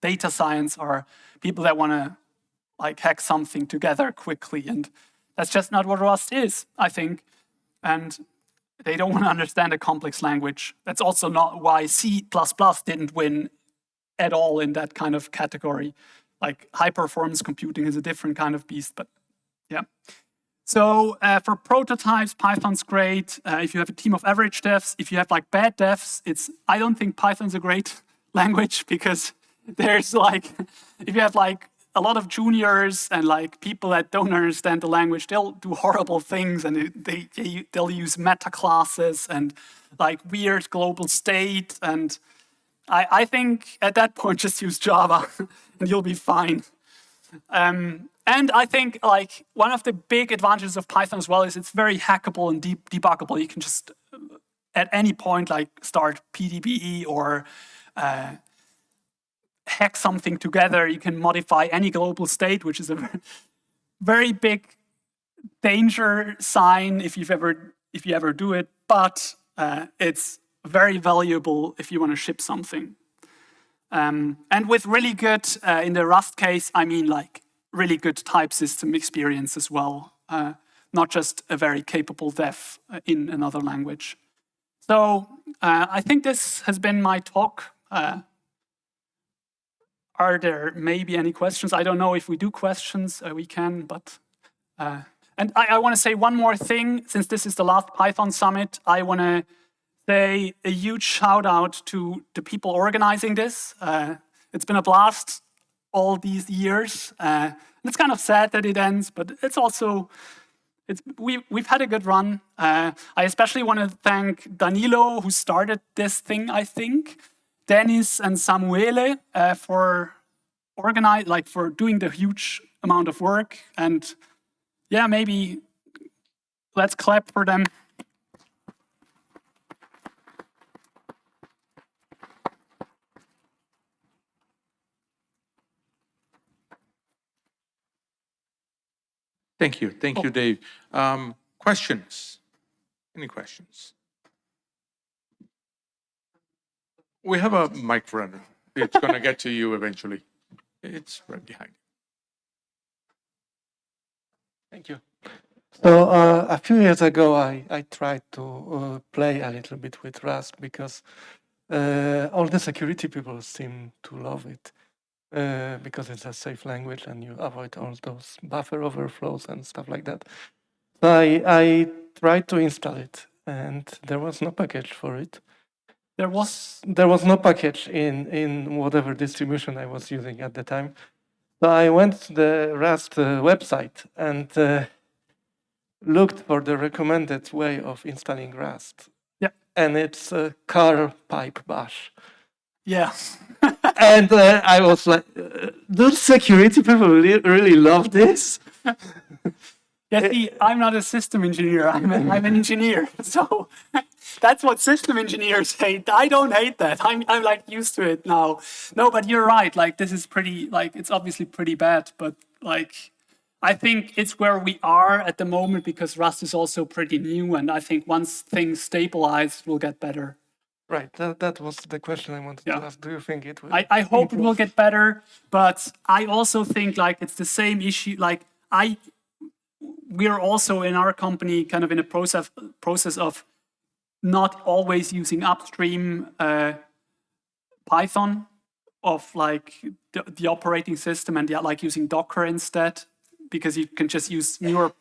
[SPEAKER 1] data science are people that want to like hack something together quickly. And that's just not what Rust is, I think. And they don't want to understand a complex language. That's also not why C++ didn't win at all in that kind of category. Like high performance computing is a different kind of beast, but yeah. So uh, for prototypes, Python's great. Uh, if you have a team of average devs, if you have like bad devs, it's I don't think Python's a great language because there's like, if you have like a lot of juniors and like people that don't understand the language, they'll do horrible things and they, they, they'll use meta classes and like weird global state. And I, I think at that point, just use Java and you'll be fine. Um, and I think like one of the big advantages of Python as well is it's very hackable and de debuggable. You can just uh, at any point like start PDBE or uh, hack something together. You can modify any global state, which is a very big danger sign if you've ever if you ever do it. But uh, it's very valuable if you want to ship something. Um, and with really good, uh, in the Rust case, I mean like really good type system experience as well, uh, not just a very capable dev uh, in another language. So uh, I think this has been my talk. Uh, are there maybe any questions? I don't know if we do questions, uh, we can, but... and I, I want to say one more thing, since this is the last Python Summit, I want to say a huge shout out to the people organizing this. Uh, it's been a blast all these years. Uh, it's kind of sad that it ends, but it's also, it's, we, we've had a good run. Uh, I especially want to thank Danilo, who started this thing, I think, Dennis and Samuele uh, for organize, like for doing the huge amount of work. And yeah, maybe let's clap for them.
[SPEAKER 2] Thank you. Thank you, oh. Dave. Um, questions? Any questions? We have a mic runner. It's going to get to you eventually. It's right behind.
[SPEAKER 3] Thank you. So uh, a few years ago, I, I tried to uh, play a little bit with Rust because uh, all the security people seem to love it. Uh, because it's a safe language and you avoid all those buffer overflows and stuff like that. So I, I tried to install it and there was no package for it.
[SPEAKER 1] There was?
[SPEAKER 3] There was no package in, in whatever distribution I was using at the time. So I went to the Rust uh, website and uh, looked for the recommended way of installing Rust.
[SPEAKER 1] Yeah.
[SPEAKER 3] And it's uh, curl pipe bash.
[SPEAKER 1] Yeah.
[SPEAKER 3] and uh, I was like, uh, those security people really, really love this.
[SPEAKER 1] yeah, see, I'm not a system engineer. I'm, a, I'm an engineer. So that's what system engineers hate. I don't hate that. I'm, I'm like used to it now. No, but you're right. Like this is pretty, like it's obviously pretty bad, but like I think it's where we are at the moment because Rust is also pretty new. And I think once things stabilize, we'll get better.
[SPEAKER 3] Right, that, that was the question I wanted yeah. to ask. Do you think it will?
[SPEAKER 1] I, I hope improve? it will get better, but I also think like it's the same issue. Like I, we're also in our company kind of in a process process of not always using upstream uh, Python of like the, the operating system and yeah, like using Docker instead because you can just use newer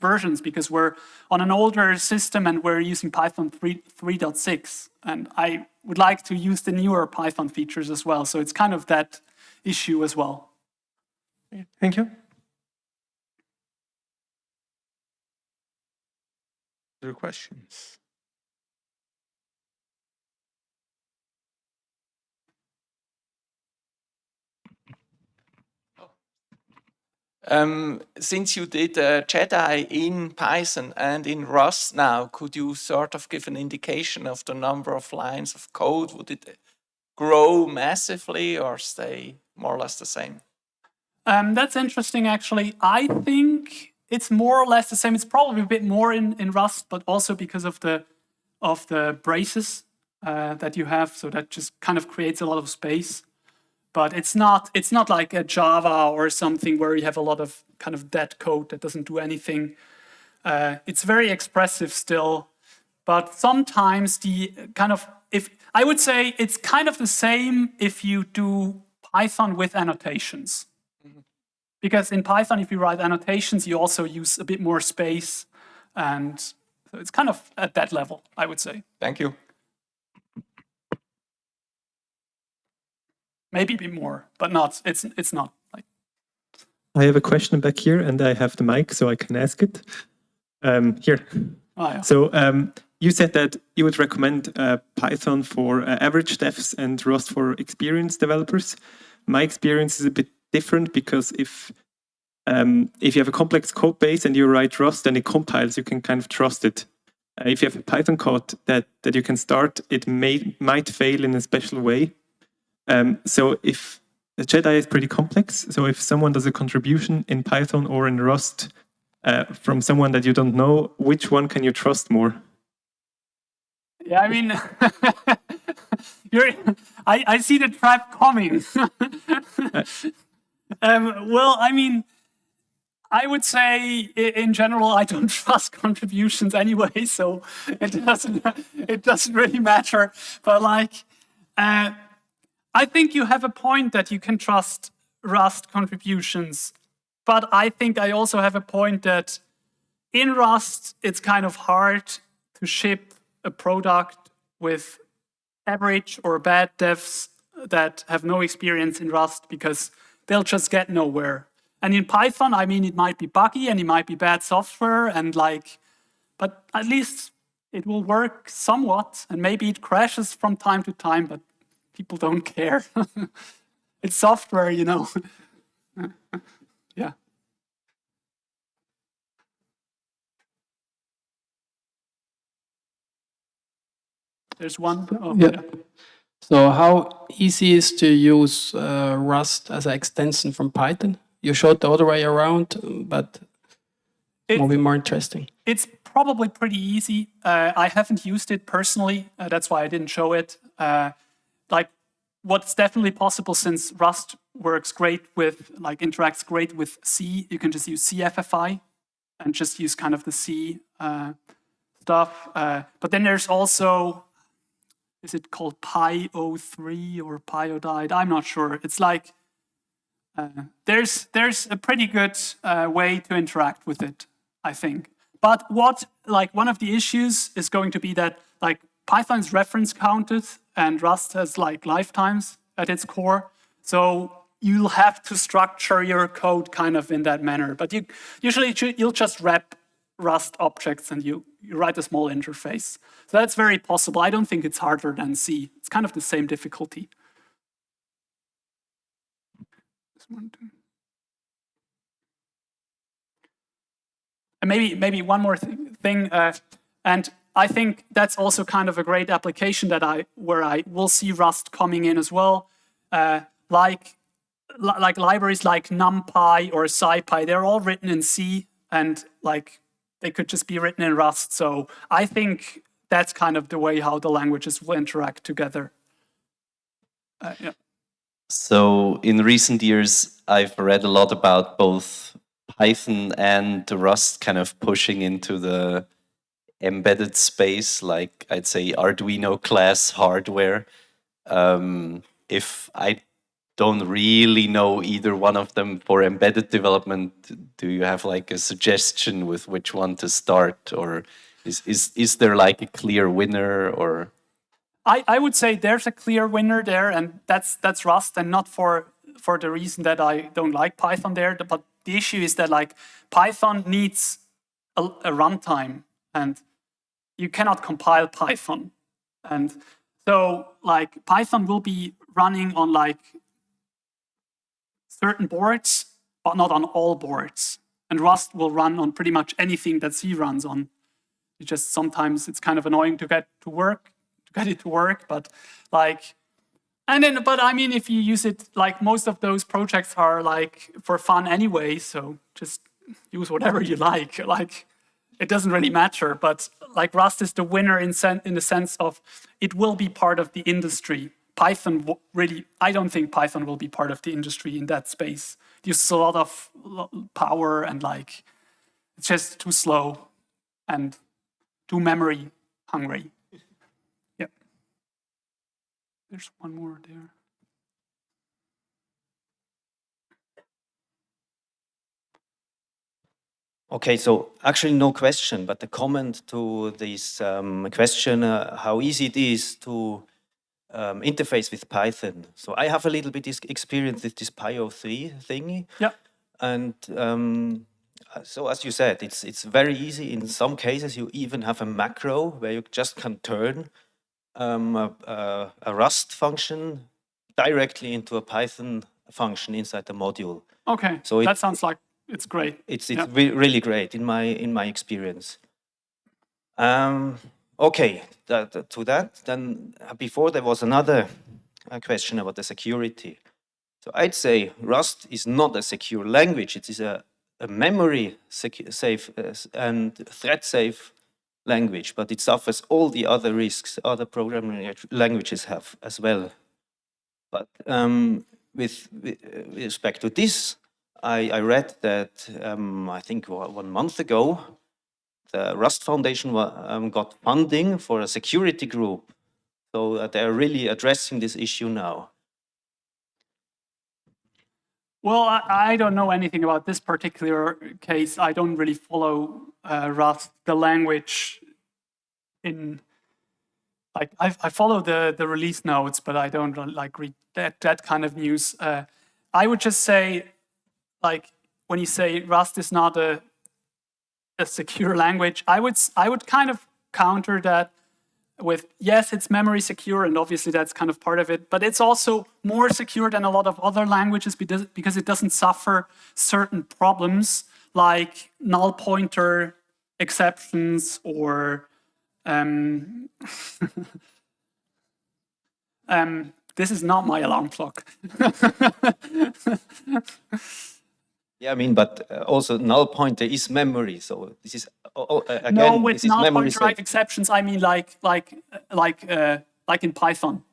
[SPEAKER 1] versions because we're on an older system and we're using Python 3.6. And I would like to use the newer Python features as well. So it's kind of that issue as well.
[SPEAKER 3] Thank you.
[SPEAKER 2] Other questions?
[SPEAKER 4] Um, since you did uh, JEDI in Python and in Rust now, could you sort of give an indication of the number of lines of code? Would it grow massively or stay more or less the same?
[SPEAKER 1] Um, that's interesting, actually. I think it's more or less the same. It's probably a bit more in, in Rust, but also because of the of the braces uh, that you have. So that just kind of creates a lot of space but it's not it's not like a Java or something where you have a lot of kind of dead code that doesn't do anything. Uh, it's very expressive still, but sometimes the kind of if I would say it's kind of the same if you do Python with annotations. Mm -hmm. Because in Python, if you write annotations, you also use a bit more space. And so it's kind of at that level, I would say.
[SPEAKER 4] Thank you.
[SPEAKER 1] Maybe a bit more, but not. It's it's not like.
[SPEAKER 5] I have a question back here, and I have the mic, so I can ask it. Um, here.
[SPEAKER 1] Oh, yeah.
[SPEAKER 5] So um, you said that you would recommend uh, Python for uh, average devs and Rust for experienced developers. My experience is a bit different because if um, if you have a complex code base and you write Rust and it compiles, you can kind of trust it. Uh, if you have a Python code that, that you can start, it may might fail in a special way. Um, so if the Jedi is pretty complex, so if someone does a contribution in Python or in Rust uh, from someone that you don't know, which one can you trust more?
[SPEAKER 1] Yeah, I mean, you're, I, I see the trap coming. um, well, I mean, I would say in general, I don't trust contributions anyway, so it doesn't, it doesn't really matter. But like, uh, I think you have a point that you can trust Rust contributions. But I think I also have a point that in Rust, it's kind of hard to ship a product with average or bad devs that have no experience in Rust because they'll just get nowhere. And in Python, I mean, it might be buggy and it might be bad software and like, but at least it will work somewhat and maybe it crashes from time to time, but people don't care. it's software, you know. yeah. There's one. Oh,
[SPEAKER 6] Yeah. So how easy is to use uh, Rust as an extension from Python? You showed the other way around, but
[SPEAKER 1] It-
[SPEAKER 6] will be more interesting.
[SPEAKER 1] It's probably pretty easy. Uh, I haven't used it personally. Uh, that's why I didn't show it. Like, what's definitely possible since Rust works great with, like, interacts great with C, you can just use CFFI and just use kind of the C uh, stuff. Uh, but then there's also, is it called PyO3 or Pyodide? I'm not sure. It's like, uh, there's there's a pretty good uh, way to interact with it, I think. But what like one of the issues is going to be that like Python's reference counted and Rust has like lifetimes at its core. So you'll have to structure your code kind of in that manner. But you usually you'll just wrap Rust objects and you, you write a small interface. So that's very possible. I don't think it's harder than C. It's kind of the same difficulty. And maybe maybe one more thing, thing uh, and I think that's also kind of a great application that I where I will see Rust coming in as well, uh, like li- like libraries like NumPy or SciPy. They're all written in C, and like they could just be written in Rust. So I think that's kind of the way how the languages will interact together. Uh, yeah.
[SPEAKER 7] So in recent years, I've read a lot about both Python and Rust kind of pushing into the embedded space, like I'd say Arduino class hardware. Um, if I don't really know either one of them for embedded development, do you have like a suggestion with which one to start, or is is is there like a clear winner or?
[SPEAKER 1] I, I would say there's a clear winner there, and that's that's Rust, and not for for the reason that I don't like Python there. But the issue is that like Python needs a, a runtime, and you cannot compile Python, and so like Python will be running on like certain boards, but not on all boards. And Rust will run on pretty much anything that C runs on. It just sometimes it's kind of annoying to get to work to get it to work, but like, and then, but I mean, if you use it, like most of those projects are like for fun anyway, so just use whatever you like. Like, it doesn't really matter, but like Rust is the winner in, in the sense of it will be part of the industry. Python really, I don't think Python will be part of the industry in that space. It uses a lot of power and like, it's just too slow and too memory hungry. Yep. There's one more there.
[SPEAKER 8] Okay, so actually no question, but the comment to this um, question, uh, how easy it is to um, interface with Python. So I have a little bit experience with this PyO3 thingy.
[SPEAKER 1] Yeah.
[SPEAKER 8] And um, so as you said, it's, it's very easy. In some cases, you even have a macro where you just can turn um, a, a, a Rust function directly into a Python function inside the module.
[SPEAKER 1] Okay,
[SPEAKER 8] So it-
[SPEAKER 1] that sounds like it's great.
[SPEAKER 8] It's it's
[SPEAKER 1] Yeah.
[SPEAKER 8] re- really great in my in my experience. Um, okay, that, to that, then uh, before there was another uh, question about the security. So I'd say Rust is not a secure language. It is a, a memory safe uh, and thread safe language, but it suffers all the other risks other programming languages have as well. But um, with, with uh, with respect to this, I, I read that um, I think one month ago, the Rust Foundation um, got funding for a security group. So uh, they're really addressing this issue now.
[SPEAKER 1] Well, I, I don't know anything about this particular case. I don't really follow uh, Rust, the language in like I, I follow the the release notes, but I don't like read that that kind of news. Uh, I would just say, like when you say Rust is not a a secure language, I would I would kind of counter that with yes, it's memory secure, and obviously that's kind of part of it, but it's also more secure than a lot of other languages because, because it doesn't suffer certain problems like null pointer exceptions or um, um, this is not my alarm clock.
[SPEAKER 8] Yeah, I mean, but uh, also null pointer is memory. So this is uh, uh, again,
[SPEAKER 1] no, with
[SPEAKER 8] is
[SPEAKER 1] null
[SPEAKER 8] memory
[SPEAKER 1] pointer exceptions, I mean like like like uh, like in Python,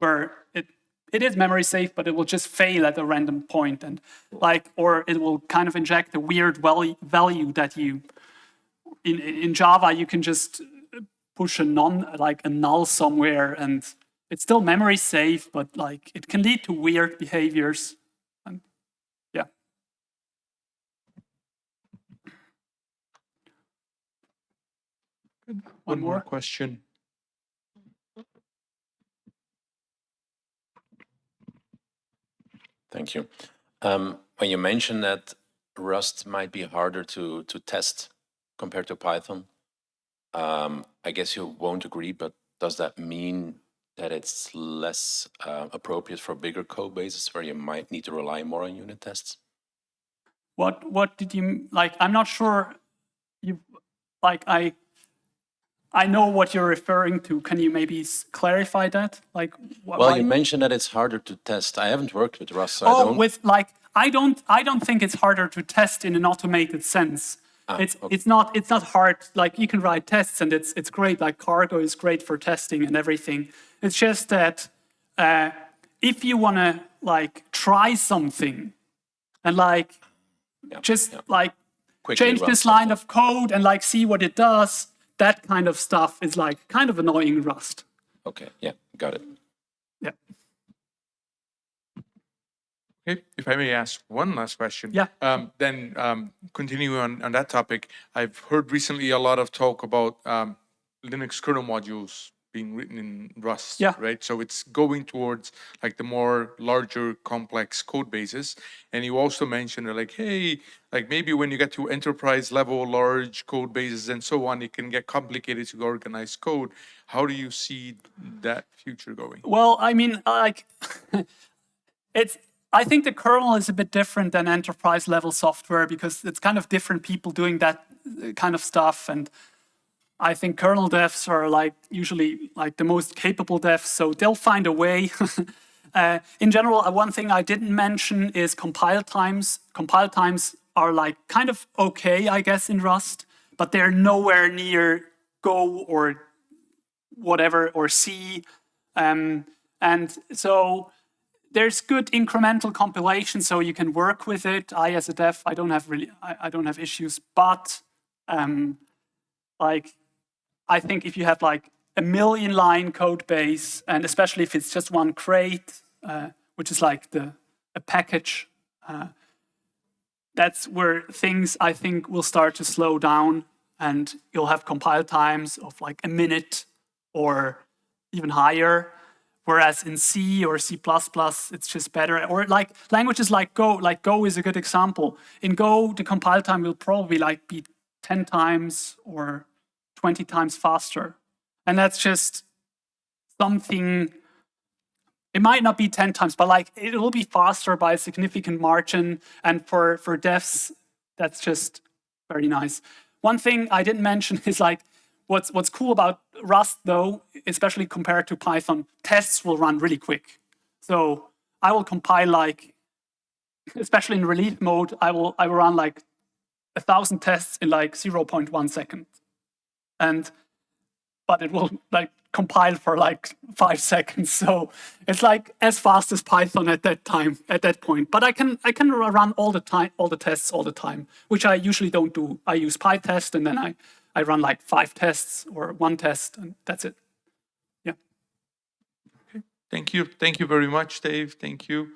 [SPEAKER 1] where it it is memory safe, but it will just fail at a random point, and like or it will kind of inject a weird value value that you in in Java you can just push a non like a null somewhere, and it's still memory safe, but like it can lead to weird behaviors. And yeah.
[SPEAKER 2] One more
[SPEAKER 1] more?
[SPEAKER 2] question.
[SPEAKER 9] Thank you. Um, when you mention that Rust might be harder to, to test compared to Python, um, I guess you won't agree, but does that mean that it's less uh, appropriate for bigger code bases where you might need to rely more on unit tests?
[SPEAKER 1] What what did you like? I'm not sure. You like I. I know what you're referring to. Can you maybe clarify that? Like,
[SPEAKER 9] Well, you mentioned that it's harder to test. I haven't worked with Rust, so I
[SPEAKER 1] oh,
[SPEAKER 9] don't.
[SPEAKER 1] with like I don't I don't think it's harder to test in an automated sense.
[SPEAKER 9] Ah,
[SPEAKER 1] it's
[SPEAKER 9] okay.
[SPEAKER 1] it's not it's not hard. Like you can write tests and it's it's great. Like Cargo is great for testing and everything. It's just that uh, if you want to like try something and like
[SPEAKER 9] Yeah,
[SPEAKER 1] just
[SPEAKER 9] yeah.
[SPEAKER 1] like
[SPEAKER 9] Quickly
[SPEAKER 1] change this
[SPEAKER 9] something.
[SPEAKER 1] line of code and like see what it does. That kind of stuff is like kind of annoying Rust.
[SPEAKER 9] Okay, yeah, got it.
[SPEAKER 1] Yeah.
[SPEAKER 2] Okay, if I may ask one last question.
[SPEAKER 1] Yeah.
[SPEAKER 2] Um, then um, continuing on, on that topic, I've heard recently a lot of talk about um, Linux kernel modules being written in Rust.
[SPEAKER 1] Yeah.
[SPEAKER 2] Right. So it's going towards like the more larger, complex code bases. And you also mentioned like, hey, like maybe when you get to enterprise level, large code bases and so on, it can get complicated to organize code. How do you see that future going?
[SPEAKER 1] Well, I mean, like, it's. I think the kernel is a bit different than enterprise level software because it's kind of different people doing that uh, kind of stuff, and I think kernel devs are like usually like the most capable devs, so they'll find a way. uh, in general, uh, one thing I didn't mention is compile times. Compile times are like kind of okay, I guess, in Rust, but they're nowhere near Go or whatever or C. Um, and so there's good incremental compilation, so you can work with it. I, as a dev, I don't have really, I, I don't have issues, but um, like, I think if you have like a million line code base, and especially if it's just one crate, uh, which is like the a package, uh, that's where things I think will start to slow down, and you'll have compile times of like a minute or even higher. Whereas in C or C++, it's just better. Or like languages like Go, like Go is a good example. In Go, the compile time will probably like be 10 times or 20 times faster. And that's just something it might not be 10 times, but like it will be faster by a significant margin. And for, for devs, that's just very nice. One thing I didn't mention is like, what's, what's cool about Rust though, especially compared to Python, tests will run really quick. So I will compile like, especially in release mode, I will, I will run like a thousand tests in like 0.1 second. And, but it will like compile for like five seconds. So it's like as fast as Python at that time, at that point. But I can I can run all the time, all the tests all the time, which I usually don't do. I use PyTest and then I, I run like five tests or one test and that's it. Yeah. Okay.
[SPEAKER 2] Thank you. Thank you very much, Dave. Thank you.